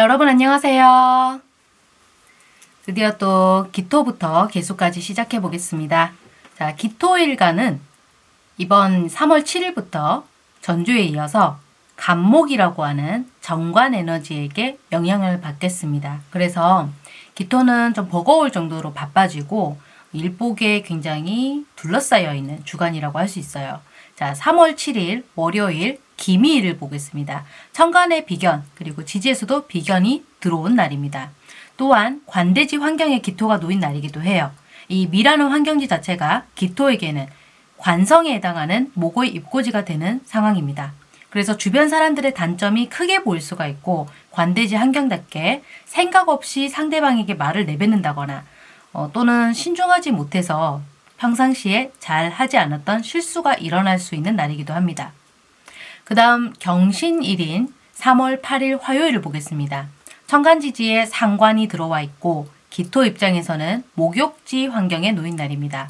여러분 안녕하세요. 드디어 또 기토부터 개수까지 시작해 보겠습니다. 자, 기토일간은 이번 3월 7일부터 전주에 이어서 간목이라고 하는 정관 에너지에게 영향을 받겠습니다. 그래서 기토는 좀 버거울 정도로 바빠지고 일복에 굉장히 둘러싸여 있는 주간이라고 할 수 있어요. 자, 3월 7일 월요일 기미일을 보겠습니다. 천간의 비견 그리고 지지에서도 비견이 들어온 날입니다. 또한 관대지 환경에 기토가 놓인 날이기도 해요. 이 미라는 환경지 자체가 기토에게는 관성에 해당하는 목의 입고지가 되는 상황입니다. 그래서 주변 사람들의 단점이 크게 보일 수가 있고 관대지 환경답게 생각 없이 상대방에게 말을 내뱉는다거나 어, 또는 신중하지 못해서 평상시에 잘 하지 않았던 실수가 일어날 수 있는 날이기도 합니다. 그 다음 경신일인 3월 8일 화요일을 보겠습니다. 천간지지에 상관이 들어와 있고 기토 입장에서는 목욕지 환경에 놓인 날입니다.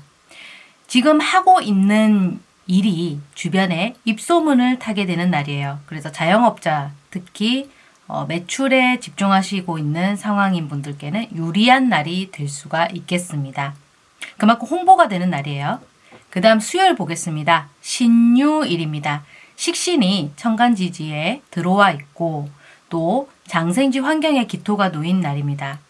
지금 하고 있는 일이 주변에 입소문을 타게 되는 날이에요. 그래서 자영업자 특히 어, 매출에 집중하시고 있는 상황인 분들께는 유리한 날이 될 수가 있겠습니다. 그만큼 홍보가 되는 날이에요. 그 다음 수요일 보겠습니다. 신유일입니다. 식신이 천간지지에 들어와 있고 또 장생지 환경에 기토가 놓인 날입니다.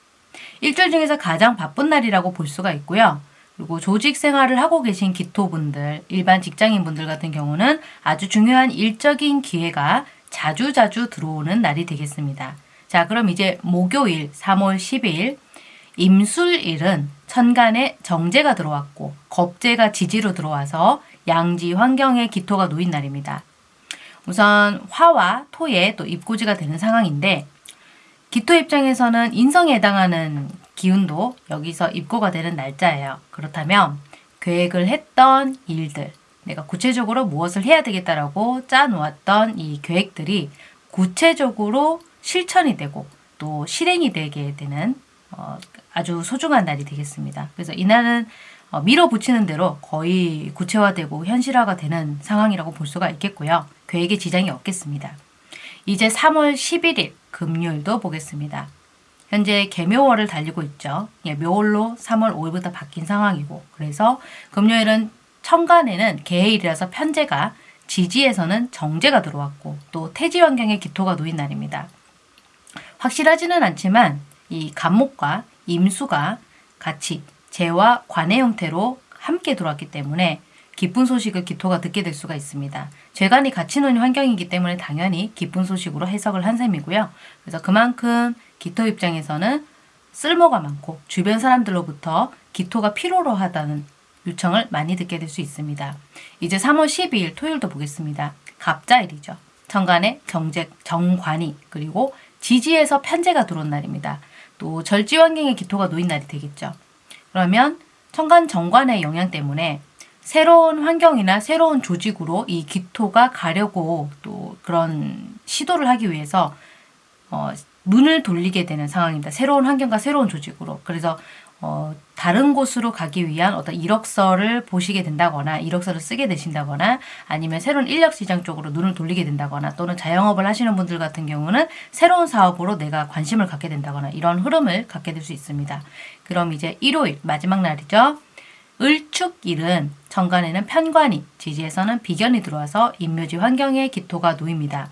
일주일 중에서 가장 바쁜 날이라고 볼 수가 있고요. 그리고 조직 생활을 하고 계신 기토분들, 일반 직장인분들 같은 경우는 아주 중요한 일적인 기회가 자주자주 들어오는 날이 되겠습니다. 자, 그럼 이제 목요일 3월 10일 임술일은 천간에 정제가 들어왔고 겁제가 지지로 들어와서 양지 환경에 기토가 놓인 날입니다. 우선 화와 토에 또 입고지가 되는 상황인데 기토 입장에서는 인성에 해당하는 기운도 여기서 입고가 되는 날짜예요. 그렇다면 계획을 했던 일들, 내가 구체적으로 무엇을 해야 되겠다라고 짜놓았던 이 계획들이 구체적으로 실천이 되고 또 실행이 되게 되는 어, 아주 소중한 날이 되겠습니다. 그래서 이날은 어, 밀어붙이는 대로 거의 구체화되고 현실화가 되는 상황이라고 볼 수가 있겠고요. 계획에 지장이 없겠습니다. 이제 3월 11일 금요일도 보겠습니다. 현재 개묘월을 달리고 있죠. 예, 묘월로 3월 5일부터 바뀐 상황이고 그래서 금요일은 천간에는 개해일이라서 편제가 지지에서는 정제가 들어왔고 또 태지 환경에 기토가 놓인 날입니다. 확실하지는 않지만 이 간목과 임수가 같이 재와 관의 형태로 함께 들어왔기 때문에 기쁜 소식을 기토가 듣게 될 수가 있습니다. 재간이 같이 놓인 환경이기 때문에 당연히 기쁜 소식으로 해석을 한 셈이고요. 그래서 그만큼 기토 입장에서는 쓸모가 많고 주변 사람들로부터 기토가 필요로 하다는 요청을 많이 듣게 될 수 있습니다. 이제 3월 12일 토요일도 보겠습니다. 갑자일이죠. 정간에 정제, 정관이 그리고 지지에서 편제가 들어온 날입니다. 또 절지 환경에 기토가 놓인 날이 되겠죠. 그러면 천간 정관의 영향 때문에 새로운 환경이나 새로운 조직으로 이 기토가 가려고 또 그런 시도를 하기 위해서 어, 눈을 돌리게 되는 상황입니다. 새로운 환경과 새로운 조직으로. 그래서 어, 다른 곳으로 가기 위한 어떤 이력서를 보시게 된다거나 이력서를 쓰게 되신다거나 아니면 새로운 인력 시장 쪽으로 눈을 돌리게 된다거나 또는 자영업을 하시는 분들 같은 경우는 새로운 사업으로 내가 관심을 갖게 된다거나 이런 흐름을 갖게 될 수 있습니다. 그럼 이제 일요일 마지막 날이죠. 을축일은 정관에는 편관이 지지에서는 비견이 들어와서 인묘지 환경에 기토가 놓입니다.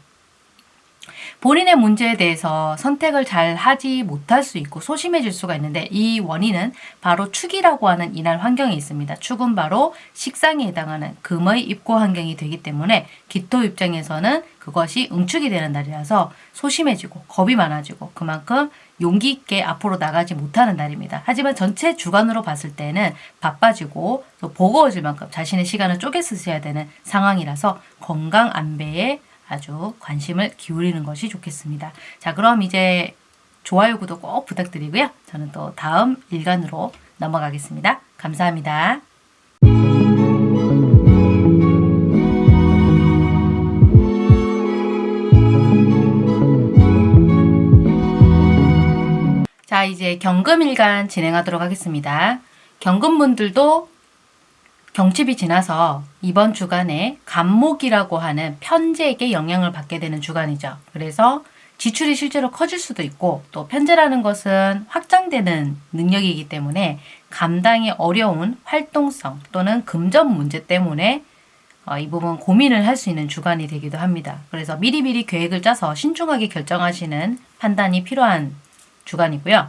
본인의 문제에 대해서 선택을 잘 하지 못할 수 있고 소심해질 수가 있는데 이 원인은 바로 축이라고 하는 이날 환경에 있습니다. 축은 바로 식상에 해당하는 금의 입고 환경이 되기 때문에 기토 입장에서는 그것이 응축이 되는 날이라서 소심해지고 겁이 많아지고 그만큼 용기 있게 앞으로 나가지 못하는 날입니다. 하지만 전체 주간으로 봤을 때는 바빠지고 또 버거워질 만큼 자신의 시간을 쪼개 쓰셔야 되는 상황이라서 건강 안배에 아주 관심을 기울이는 것이 좋겠습니다. 자 그럼 이제 좋아요, 구독 꼭 부탁드리고요. 저는 또 다음 일간으로 넘어가겠습니다. 감사합니다. 자 이제 경금일간 진행하도록 하겠습니다. 경금분들도 경칩이 지나서 이번 주간에 간목이라고 하는 편제에게 영향을 받게 되는 주간이죠. 그래서 지출이 실제로 커질 수도 있고 또 편제라는 것은 확장되는 능력이기 때문에 감당이 어려운 활동성 또는 금전 문제 때문에 어, 이 부분 고민을 할 수 있는 주간이 되기도 합니다. 그래서 미리미리 계획을 짜서 신중하게 결정하시는 판단이 필요한 주간이고요.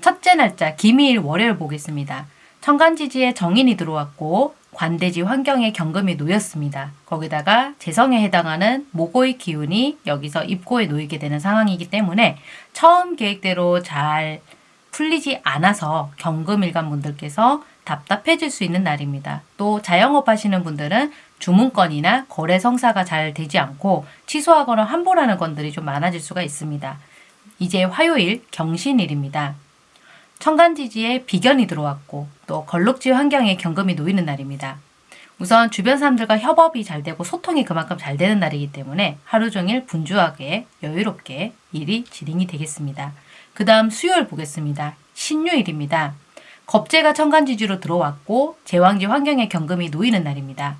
첫째 날짜 기미일 월요일 보겠습니다. 천간지지에 정인이 들어왔고 관대지 환경에 경금이 놓였습니다. 거기다가 재성에 해당하는 모고의 기운이 여기서 입고에 놓이게 되는 상황이기 때문에 처음 계획대로 잘 풀리지 않아서 경금일간 분들께서 답답해질 수 있는 날입니다. 또 자영업 하시는 분들은 주문건이나 거래 성사가 잘 되지 않고 취소하거나 환불하는 건들이 좀 많아질 수가 있습니다. 이제 화요일 경신일입니다. 천간지지에 비견이 들어왔고 또 걸룩지 환경에 경금이 놓이는 날입니다. 우선 주변 사람들과 협업이 잘 되고 소통이 그만큼 잘 되는 날이기 때문에 하루 종일 분주하게 여유롭게 일이 진행이 되겠습니다. 그 다음 수요일 보겠습니다. 신유일입니다. 겁재가 천간지지로 들어왔고 제왕지 환경에 경금이 놓이는 날입니다.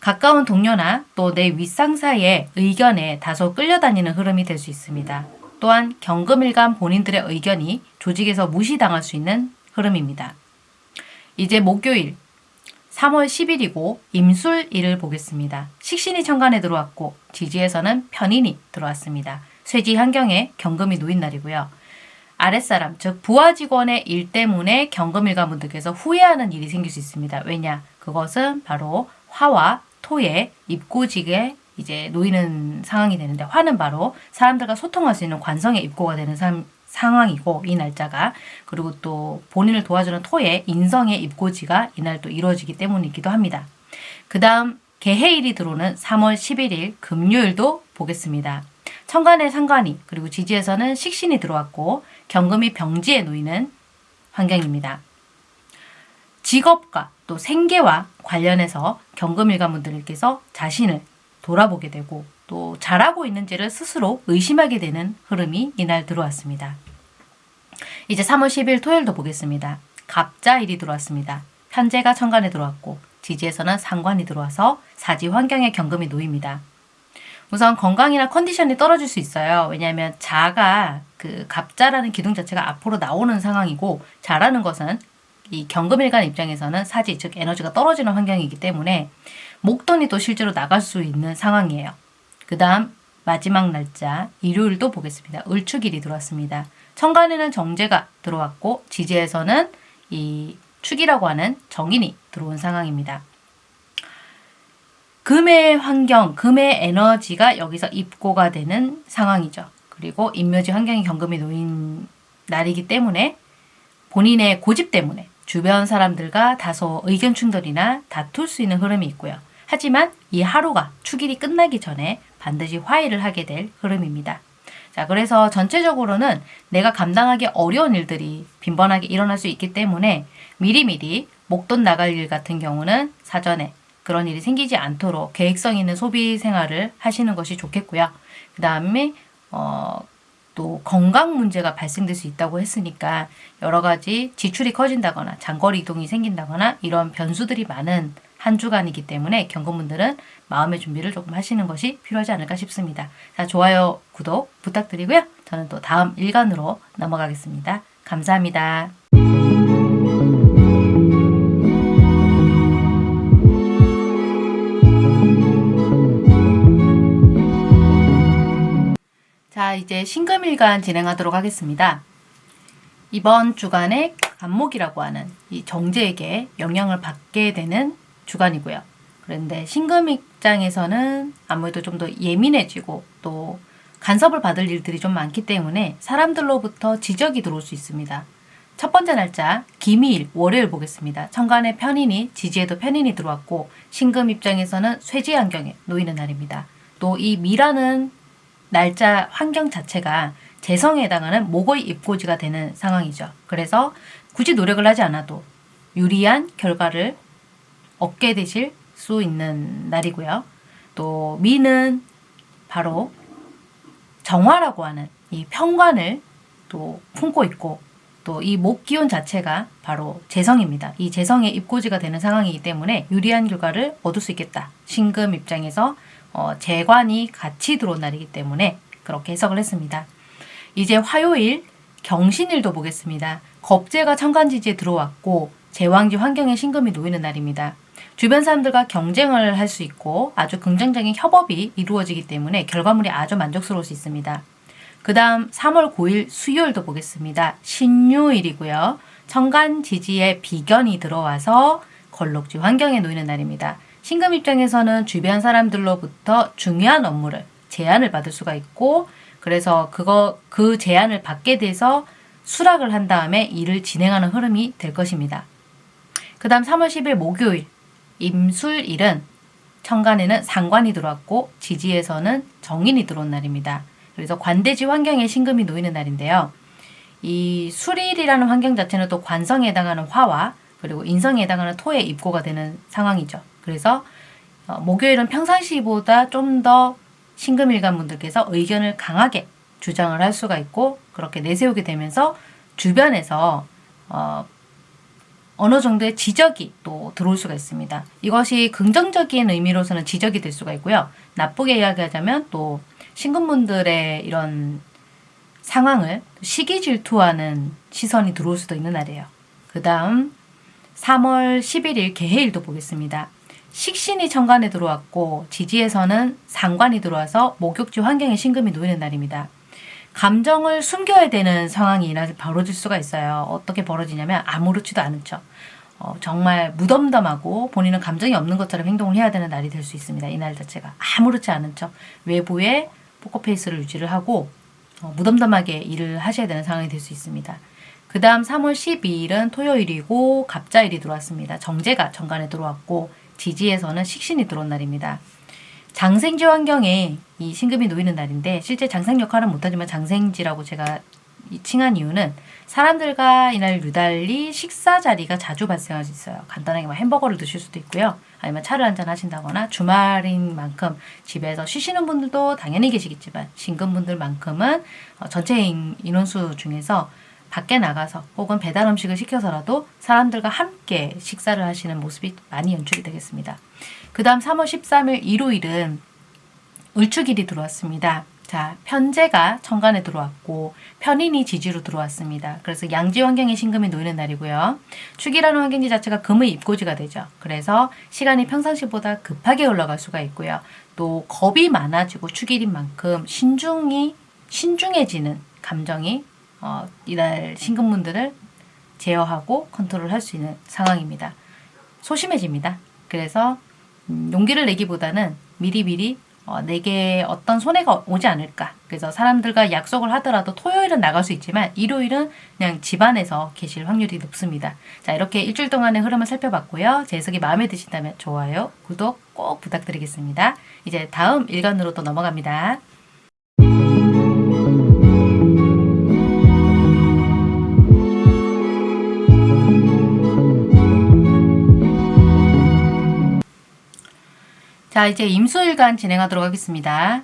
가까운 동료나 또 내 윗상사의 의견에 다소 끌려다니는 흐름이 될 수 있습니다. 또한 경금일간 본인들의 의견이 조직에서 무시당할 수 있는 흐름입니다. 이제 목요일 3월 10일이고 임술일을 보겠습니다. 식신이 천간에 들어왔고 지지에서는 편인이 들어왔습니다. 쇠지 환경에 경금이 놓인 날이고요. 아랫사람, 즉 부하 직원의 일 때문에 경금일간 분들께서 후회하는 일이 생길 수 있습니다. 왜냐? 그것은 바로 화와 토의 입고직에 이제 놓이는 상황이 되는데 화는 바로 사람들과 소통할 수 있는 관성의 입고가 되는 삶, 상황이고 이 날짜가 그리고 또 본인을 도와주는 토의 인성의 입고지가 이날 또 이루어지기 때문이기도 합니다. 그 다음 개해일이 들어오는 3월 11일 금요일도 보겠습니다. 천간의 상관이 그리고 지지에서는 식신이 들어왔고 경금이 병지에 놓이는 환경입니다. 직업과 또 생계와 관련해서 경금일가분들께서 자신을 돌아보게 되고 또 잘하고 있는지를 스스로 의심하게 되는 흐름이 이날 들어왔습니다. 이제 3월 10일 토요일도 보겠습니다. 갑자일이 들어왔습니다. 현재가 천간에 들어왔고 지지에서는 상관이 들어와서 사지 환경에 경금이 놓입니다. 우선 건강이나 컨디션이 떨어질 수 있어요. 왜냐하면 자가 그 갑자라는 기둥 자체가 앞으로 나오는 상황이고 자라는 것은 이 경금일간 입장에서는 사지 즉 에너지가 떨어지는 환경이기 때문에 목돈이 또 실제로 나갈 수 있는 상황이에요. 그 다음 마지막 날짜 일요일도 보겠습니다. 을축일이 들어왔습니다. 천간에는 정제가 들어왔고 지지에서는 이 축이라고 하는 정인이 들어온 상황입니다. 금의 환경, 금의 에너지가 여기서 입고가 되는 상황이죠. 그리고 인묘지 환경이 경금이 놓인 날이기 때문에 본인의 고집 때문에 주변 사람들과 다소 의견 충돌이나 다툴 수 있는 흐름이 있고요. 하지만 이 하루가 축일이 끝나기 전에 반드시 화해를 하게 될 흐름입니다. 자, 그래서 전체적으로는 내가 감당하기 어려운 일들이 빈번하게 일어날 수 있기 때문에 미리미리 목돈 나갈 일 같은 경우는 사전에 그런 일이 생기지 않도록 계획성 있는 소비 생활을 하시는 것이 좋겠고요. 그 다음에 어, 또 건강 문제가 발생될 수 있다고 했으니까 여러 가지 지출이 커진다거나 장거리 이동이 생긴다거나 이런 변수들이 많은 한 주간이기 때문에 경건분들은 마음의 준비를 조금 하시는 것이 필요하지 않을까 싶습니다. 자, 좋아요, 구독 부탁드리고요. 저는 또 다음 일간으로 넘어가겠습니다. 감사합니다. 자, 이제 신금일간 진행하도록 하겠습니다. 이번 주간에 간목이라고 하는 이 정제에게 영향을 받게 되는 주간이고요. 그런데 신금 입장에서는 아무래도 좀 더 예민해지고 또 간섭을 받을 일들이 좀 많기 때문에 사람들로부터 지적이 들어올 수 있습니다. 첫 번째 날짜 기미일 월요일 보겠습니다. 천간에 편인이 지지에도 편인이 들어왔고 신금 입장에서는 쇠지 환경에 놓이는 날입니다. 또 이 미라는 날짜 환경 자체가 재성에 해당하는 목의 입고지가 되는 상황이죠. 그래서 굳이 노력을 하지 않아도 유리한 결과를 얻게 되실 수 있는 날이고요. 또 미는 바로 정화라고 하는 이 평관을 또 품고 있고 또 이 목 기운 자체가 바로 재성입니다. 이 재성의 입고지가 되는 상황이기 때문에 유리한 결과를 얻을 수 있겠다. 신금 입장에서 어, 재관이 같이 들어온 날이기 때문에 그렇게 해석을 했습니다. 이제 화요일 경신일도 보겠습니다. 겁재가 천간지지에 들어왔고 제왕지 환경에 신금이 놓이는 날입니다. 주변 사람들과 경쟁을 할 수 있고 아주 긍정적인 협업이 이루어지기 때문에 결과물이 아주 만족스러울 수 있습니다. 그 다음 3월 9일 수요일도 보겠습니다. 신유일이고요. 천간 지지에 비견이 들어와서 걸록지 환경에 놓이는 날입니다. 신금 입장에서는 주변 사람들로부터 중요한 업무를 제안을 받을 수가 있고 그래서 그거 그 제안을 받게 돼서 수락을 한 다음에 일을 진행하는 흐름이 될 것입니다. 그 다음 3월 10일 목요일 임술일은 천간에는 상관이 들어왔고 지지에서는 정인이 들어온 날입니다. 그래서 관대지 환경에 신금이 놓이는 날인데요. 이 술일이라는 환경 자체는 또 관성에 해당하는 화와 그리고 인성에 해당하는 토의 입고가 되는 상황이죠. 그래서 어, 목요일은 평상시보다 좀 더 신금일간 분들께서 의견을 강하게 주장을 할 수가 있고 그렇게 내세우게 되면서 주변에서 어, 어느 정도의 지적이 또 들어올 수가 있습니다. 이것이 긍정적인 의미로서는 지적이 될 수가 있고요. 나쁘게 이야기하자면 또 신금분들의 이런 상황을 시기 질투하는 시선이 들어올 수도 있는 날이에요. 그 다음 3월 11일 개해일도 보겠습니다. 식신이 천간에 들어왔고 지지에서는 상관이 들어와서 목욕지 환경에 신금이 놓이는 날입니다. 감정을 숨겨야 되는 상황이 벌어질 수가 있어요. 어떻게 벌어지냐면 아무렇지도 않은 척. 어, 정말 무덤덤하고 본인은 감정이 없는 것처럼 행동을 해야 되는 날이 될 수 있습니다. 이 날 자체가 아무렇지 않은 척 외부에 포커페이스를 유지를 하고 어, 무덤덤하게 일을 하셔야 되는 상황이 될 수 있습니다. 그 다음 3월 12일은 토요일이고 갑자일이 들어왔습니다. 정제가 정관에 들어왔고 지지에서는 식신이 들어온 날입니다. 장생지 환경에 이 신금이 놓이는 날인데 실제 장생 역할은 못하지만 장생지라고 제가 칭한 이유는 사람들과 이날 유달리 식사 자리가 자주 발생할 수 있어요. 간단하게 뭐 햄버거를 드실 수도 있고요. 아니면 차를 한잔 하신다거나 주말인 만큼 집에서 쉬시는 분들도 당연히 계시겠지만 신금분들만큼은 어, 전체 인원수 중에서 밖에 나가서 혹은 배달 음식을 시켜서라도 사람들과 함께 식사를 하시는 모습이 많이 연출이 되겠습니다. 그 다음 3월 13일 일요일은 을축일이 들어왔습니다. 자, 편제가 천간에 들어왔고 편인이 지지로 들어왔습니다. 그래서 양지 환경에 신금이 놓이는 날이고요. 축이라는 환경지 자체가 금의 입고지가 되죠. 그래서 시간이 평상시보다 급하게 올라갈 수가 있고요. 또 겁이 많아지고 축일인 만큼 신중이 신중해지는 감정이 어, 이날 신금분들을 제어하고 컨트롤할 수 있는 상황입니다. 소심해집니다. 그래서 음, 용기를 내기보다는 미리미리 어, 내게 어떤 손해가 오지 않을까. 그래서 사람들과 약속을 하더라도 토요일은 나갈 수 있지만 일요일은 그냥 집안에서 계실 확률이 높습니다. 자 이렇게 일주일 동안의 흐름을 살펴봤고요. 제 해석이 마음에 드신다면 좋아요, 구독 꼭 부탁드리겠습니다. 이제 다음 일간으로 또 넘어갑니다. 자 이제 임수일간 진행하도록 하겠습니다.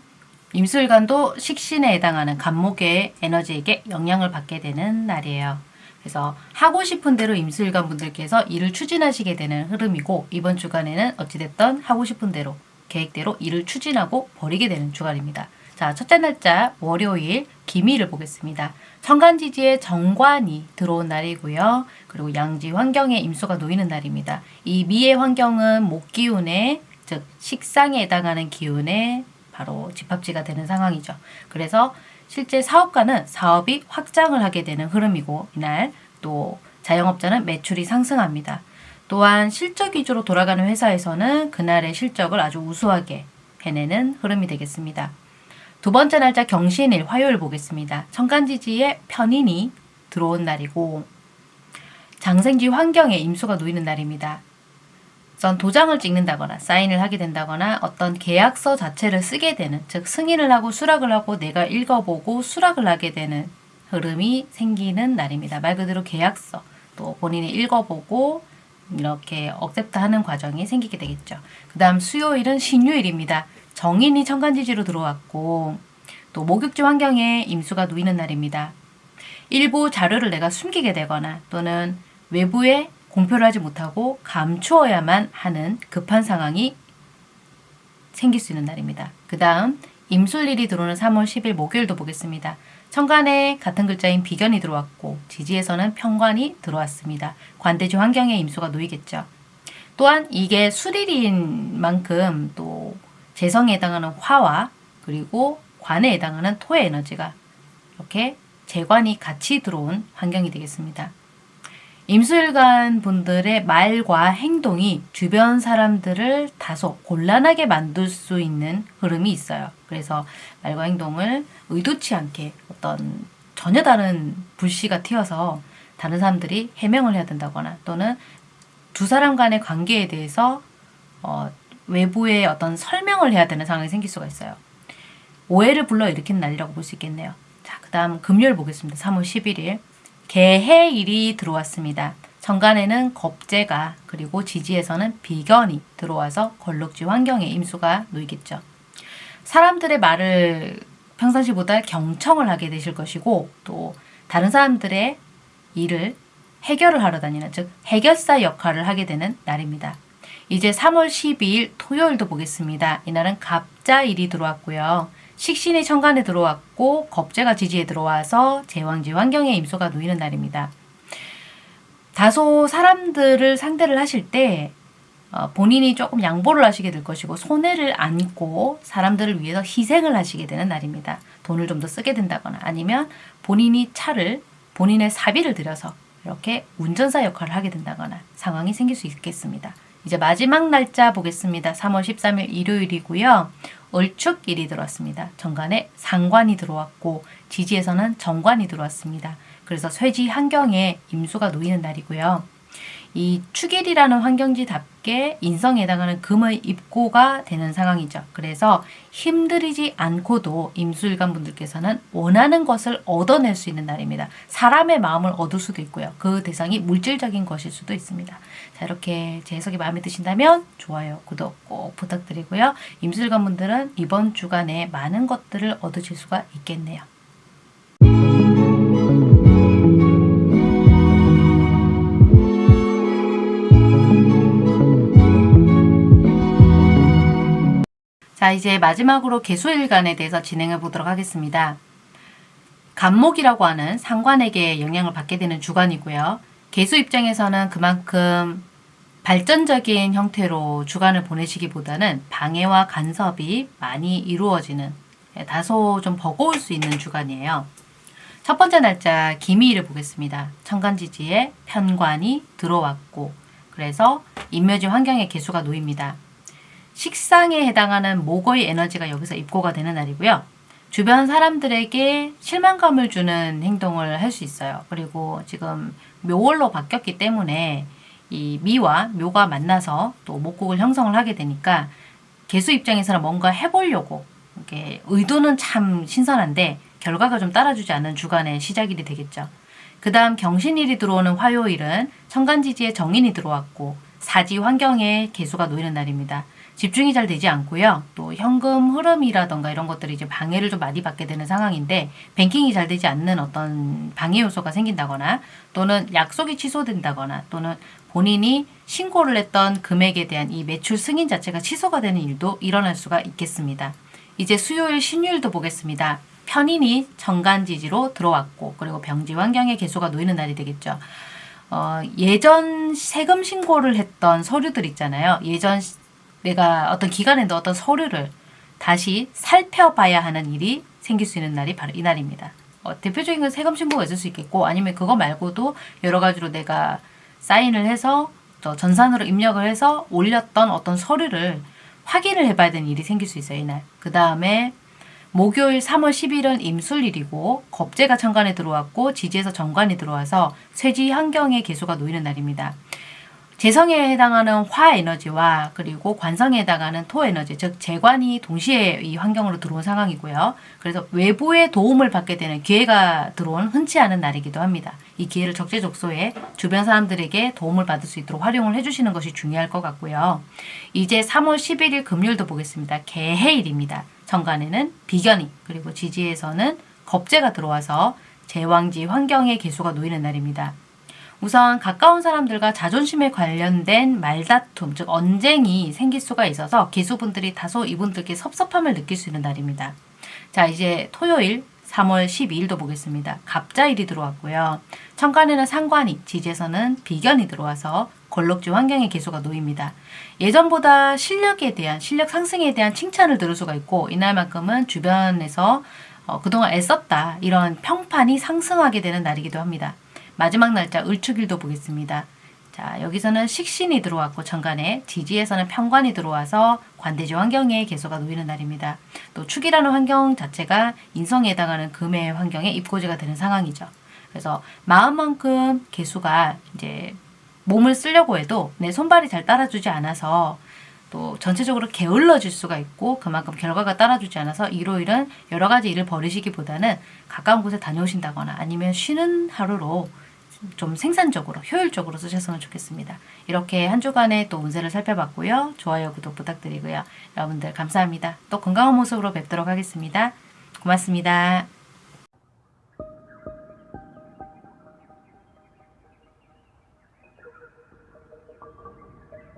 임수일간도 식신에 해당하는 간목의 에너지에게 영향을 받게 되는 날이에요. 그래서 하고 싶은 대로 임수일간 분들께서 일을 추진하시게 되는 흐름이고 이번 주간에는 어찌됐든 하고 싶은 대로 계획대로 일을 추진하고 버리게 되는 주간입니다. 자 첫째 날짜 월요일 기미를 보겠습니다. 천간지지에 정관이 들어온 날이고요. 그리고 양지 환경에 임수가 놓이는 날입니다. 이 미의 환경은 목기운에 즉 식상에 해당하는 기운에 바로 집합지가 되는 상황이죠. 그래서 실제 사업가는 사업이 확장을 하게 되는 흐름이고 이날 또 자영업자는 매출이 상승합니다. 또한 실적 위주로 돌아가는 회사에서는 그날의 실적을 아주 우수하게 해내는 흐름이 되겠습니다. 두 번째 날짜 경신일 화요일 보겠습니다. 천간지지에 편인이 들어온 날이고 장생지 환경에 임수가 놓이는 날입니다. 전 도장을 찍는다거나 사인을 하게 된다거나 어떤 계약서 자체를 쓰게 되는 즉 승인을 하고 수락을 하고 내가 읽어보고 수락을 하게 되는 흐름이 생기는 날입니다. 말 그대로 계약서 또 본인이 읽어보고 이렇게 accept 하는 과정이 생기게 되겠죠. 그 다음 수요일은 신유일입니다. 정인이 천간지지로 들어왔고 또 목욕지 환경에 임수가 놓이는 날입니다. 일부 자료를 내가 숨기게 되거나 또는 외부에 공표를 하지 못하고 감추어야만 하는 급한 상황이 생길 수 있는 날입니다. 그 다음 임술일이 들어오는 3월 10일 목요일도 보겠습니다. 천간에 같은 글자인 비견이 들어왔고 지지에서는 편관이 들어왔습니다. 관대지 환경에 임수가 놓이겠죠. 또한 이게 수일인 만큼 또 재성에 해당하는 화와 그리고 관에 해당하는 토의 에너지가 이렇게 재관이 같이 들어온 환경이 되겠습니다. 임술관 분들의 말과 행동이 주변 사람들을 다소 곤란하게 만들 수 있는 흐름이 있어요. 그래서 말과 행동을 의도치 않게 어떤 전혀 다른 불씨가 튀어서 다른 사람들이 해명을 해야 된다거나 또는 두 사람 간의 관계에 대해서 어, 외부의 어떤 설명을 해야 되는 상황이 생길 수가 있어요. 오해를 불러일으키는 날이라고 볼 수 있겠네요. 자, 그 다음 금요일 보겠습니다. 3월 11일. 개해일이 들어왔습니다. 정간에는 겁재가 그리고 지지에서는 비견이 들어와서 걸럭지 환경에 임수가 놓이겠죠. 사람들의 말을 평상시보다 경청을 하게 되실 것이고 또 다른 사람들의 일을 해결을 하러 다니는 즉 해결사 역할을 하게 되는 날입니다. 이제 3월 12일 토요일도 보겠습니다. 이날은 갑자일이 들어왔고요. 식신이 천간에 들어왔고 겁재가 지지에 들어와서 제왕지 환경에 임소가 놓이는 날입니다. 다소 사람들을 상대를 하실 때 어, 본인이 조금 양보를 하시게 될 것이고 손해를 안고 사람들을 위해서 희생을 하시게 되는 날입니다. 돈을 좀 더 쓰게 된다거나 아니면 본인이 차를 본인의 사비를 들여서 이렇게 운전사 역할을 하게 된다거나 상황이 생길 수 있겠습니다. 이제 마지막 날짜 보겠습니다. 3월 13일 일요일이고요. 을축일이 들어왔습니다. 정관에 상관이 들어왔고 지지에서는 정관이 들어왔습니다. 그래서 쇠지 환경에 임수가 놓이는 날이고요. 이 축일이라는 환경지답게 인성에 해당하는 금의 입고가 되는 상황이죠. 그래서 힘들이지 않고도 임수일간 분들께서는 원하는 것을 얻어낼 수 있는 날입니다. 사람의 마음을 얻을 수도 있고요. 그 대상이 물질적인 것일 수도 있습니다. 자 이렇게 제 해석이 마음에 드신다면 좋아요, 구독 꼭 부탁드리고요. 임수일간 분들은 이번 주간에 많은 것들을 얻으실 수가 있겠네요. 자, 이제 마지막으로 개수일간에 대해서 진행해 보도록 하겠습니다. 간목이라고 하는 상관에게 영향을 받게 되는 주간이고요. 개수 입장에서는 그만큼 발전적인 형태로 주간을 보내시기보다는 방해와 간섭이 많이 이루어지는 다소 좀 버거울 수 있는 주간이에요. 첫 번째 날짜 기미일을 보겠습니다. 천간지지에 편관이 들어왔고 그래서 인묘지 환경의 개수가 놓입니다. 식상에 해당하는 목의 에너지가 여기서 입고가 되는 날이고요. 주변 사람들에게 실망감을 주는 행동을 할 수 있어요. 그리고 지금 묘월로 바뀌었기 때문에 이 미와 묘가 만나서 또 목국을 형성을 하게 되니까 개수 입장에서는 뭔가 해보려고 이렇게 의도는 참 신선한데 결과가 좀 따라주지 않는 주간의 시작일이 되겠죠. 그 다음 경신일이 들어오는 화요일은 천간지지에 정인이 들어왔고 사지 환경에 개수가 놓이는 날입니다. 집중이 잘 되지 않고요. 또 현금 흐름이라던가 이런 것들이 이제 방해를 좀 많이 받게 되는 상황인데 뱅킹이 잘 되지 않는 어떤 방해 요소가 생긴다거나 또는 약속이 취소된다거나 또는 본인이 신고를 했던 금액에 대한 이 매출 승인 자체가 취소가 되는 일도 일어날 수가 있겠습니다. 이제 수요일 신유일도 보겠습니다. 편인이 정간지지로 들어왔고 그리고 병지 환경의 개수가 놓이는 날이 되겠죠. 어, 예전 세금 신고를 했던 서류들 있잖아요. 예전 내가 어떤 기간에 넣었던 서류를 다시 살펴봐야 하는 일이 생길 수 있는 날이 바로 이 날입니다. 어, 대표적인 건 세금 신고가 있을 수 있겠고 아니면 그거 말고도 여러 가지로 내가 사인을 해서 전산으로 입력을 해서 올렸던 어떤 서류를 확인을 해봐야 되는 일이 생길 수 있어요. 이날. 그 다음에 목요일 3월 10일은 임술일이고 겁재가 천간에 들어왔고 지지에서 정관이 들어와서 쇠지 환경의 개수가 놓이는 날입니다. 재성에 해당하는 화 에너지와 그리고 관성에 해당하는 토 에너지, 즉 재관이 동시에 이 환경으로 들어온 상황이고요. 그래서 외부의 도움을 받게 되는 기회가 들어온 흔치 않은 날이기도 합니다. 이 기회를 적재적소에 주변 사람들에게 도움을 받을 수 있도록 활용을 해주시는 것이 중요할 것 같고요. 이제 3월 11일 금요일도 보겠습니다. 개해일입니다. 정관에는 비견이 그리고 지지에서는 겁재가 들어와서 제왕지 환경의 개수가 놓이는 날입니다. 우선 가까운 사람들과 자존심에 관련된 말다툼, 즉 언쟁이 생길 수가 있어서 기수분들이 다소 이분들께 섭섭함을 느낄 수 있는 날입니다. 자, 이제 토요일 3월 12일도 보겠습니다. 갑자일이 들어왔고요. 천간에는 상관이, 지지에서는 비견이 들어와서 걸럭지 환경의 개수가 놓입니다. 예전보다 실력에 대한, 실력 상승에 대한 칭찬을 들을 수가 있고 이날만큼은 주변에서 어, 그동안 애썼다 이런 평판이 상승하게 되는 날이기도 합니다. 마지막 날짜 을축일도 보겠습니다. 자, 여기서는 식신이 들어왔고 천간에 지지에서는 편관이 들어와서 관대지 환경에 개수가 놓이는 날입니다. 또 축이라는 환경 자체가 인성에 해당하는 금의 환경에 입고지가 되는 상황이죠. 그래서 마음만큼 개수가 이제 몸을 쓰려고 해도 내 손발이 잘 따라주지 않아서 또 전체적으로 게을러질 수가 있고 그만큼 결과가 따라주지 않아서 일요일은 여러 가지 일을 벌이시기보다는 가까운 곳에 다녀오신다거나 아니면 쉬는 하루로 좀 생산적으로 효율적으로 쓰셨으면 좋겠습니다. 이렇게 한 주간의 또 운세를 살펴봤고요. 좋아요, 구독 부탁드리고요. 여러분들 감사합니다. 또 건강한 모습으로 뵙도록 하겠습니다. 고맙습니다.